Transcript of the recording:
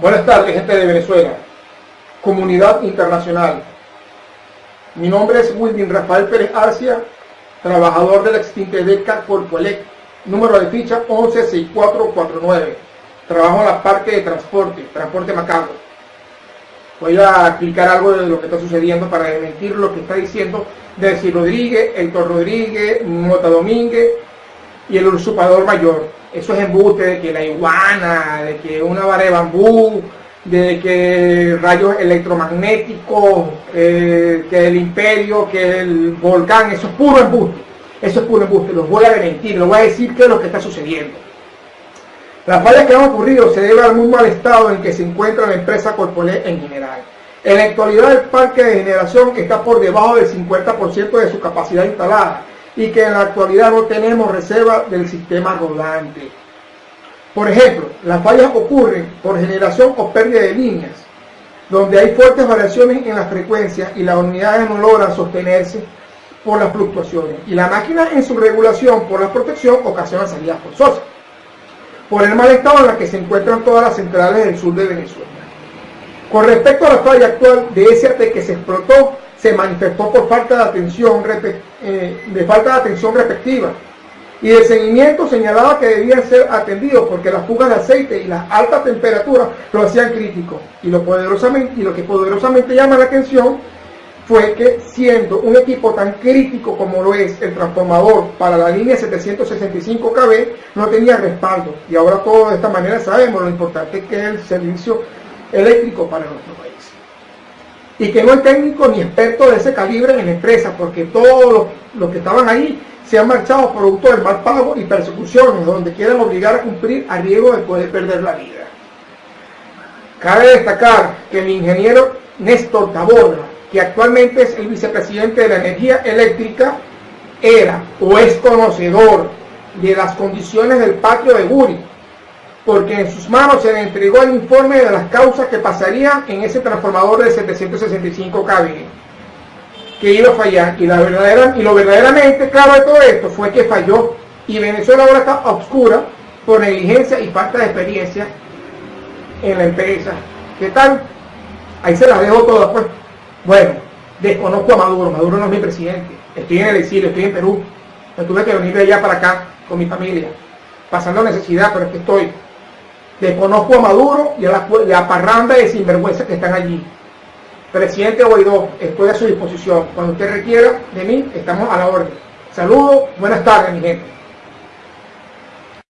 Buenas tardes, gente de Venezuela, comunidad internacional. Mi nombre es Wilvin Rafael Pérez Arcia, trabajador de la extinta DECA Corpoelec, número de ficha 116449. Trabajo en la parte de transporte, transporte macabro. Voy a explicar algo de lo que está sucediendo para desmentir lo que está diciendo Delcy Rodríguez, Héctor Rodríguez, Mota Domínguez y el usurpador mayor eso es embuste de que la iguana, de que una vara de bambú, de que rayos electromagnéticos, eh, que el imperio, que el volcán, eso es puro embuste. Eso es puro embuste, los voy a desmentir, los voy a decir qué es lo que está sucediendo. Las fallas que han ocurrido se deben al muy mal estado en que se encuentra la empresa Corpolet en general. En la actualidad el parque de generación está por debajo del 50% de su capacidad instalada y que en la actualidad no tenemos reserva del sistema rodante. Por ejemplo, las fallas ocurren por generación o pérdida de líneas, donde hay fuertes variaciones en la frecuencia y las unidades no logran sostenerse por las fluctuaciones y la máquina en su regulación por la protección ocasiona salidas forzosas por el mal estado en la que se encuentran todas las centrales del sur de Venezuela. Con respecto a la falla actual de SAT que se explotó, se manifestó por falta de atención, eh, de falta de atención respectiva. Y de seguimiento señalaba que debían ser atendidos porque las fugas de aceite y las altas temperaturas lo hacían crítico. Y lo, poderosamente, y lo que poderosamente llama la atención fue que siendo un equipo tan crítico como lo es el transformador para la línea 765 kV no tenía respaldo. Y ahora todos de esta manera sabemos lo importante que es el servicio eléctrico para nuestro país y que no hay técnico ni experto de ese calibre en la empresa, porque todos los, que estaban ahí se han marchado producto del mal pago y persecuciones, donde quieren obligar a cumplir a riesgo de poder perder la vida. Cabe destacar que el ingeniero Néstor Taborda, que actualmente es el vicepresidente de la energía eléctrica, era o es conocedor de las condiciones del patio de Guri, porque en sus manos se le entregó el informe de las causas que pasarían en ese transformador de 765 kV que iba a fallar y, lo verdaderamente claro de todo esto fue que falló y Venezuela ahora está oscura por negligencia y falta de experiencia en la empresa. ¿Qué tal? Ahí se las dejo todas pues. Bueno, desconozco a Maduro, Maduro no es mi presidente, estoy en el exilio, estoy en Perú, me tuve que venir de allá para acá con mi familia, pasando necesidad, pero es que estoy Desconozco a Maduro y a la, parranda de sinvergüenza que están allí. Presidente Guaidó, estoy a su disposición. Cuando usted requiera de mí, estamos a la orden. Saludos, buenas tardes, mi gente.